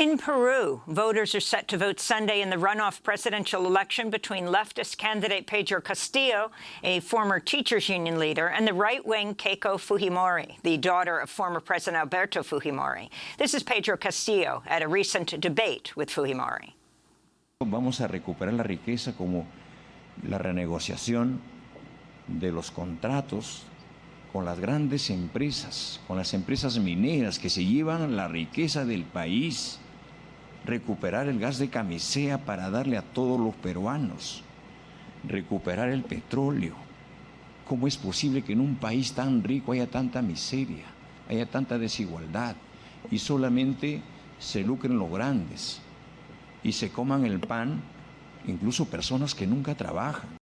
In Peru, voters are set to vote Sunday in the runoff presidential election between leftist candidate Pedro Castillo, a former teachers union leader, and the right-wing Keiko Fujimori, the daughter of former President Alberto Fujimori. This is Pedro Castillo at a recent debate with Fujimori. Vamos a recuperar la riqueza como la renegociación de los contratos con las grandes empresas, con las empresas mineras que se llevan la riqueza del país recuperar el gas de camisea para darle a todos los peruanos, recuperar el petróleo. ¿Cómo es posible que en un país tan rico haya tanta miseria, haya tanta desigualdad y solamente se lucren los grandes y se coman el pan incluso personas que nunca trabajan?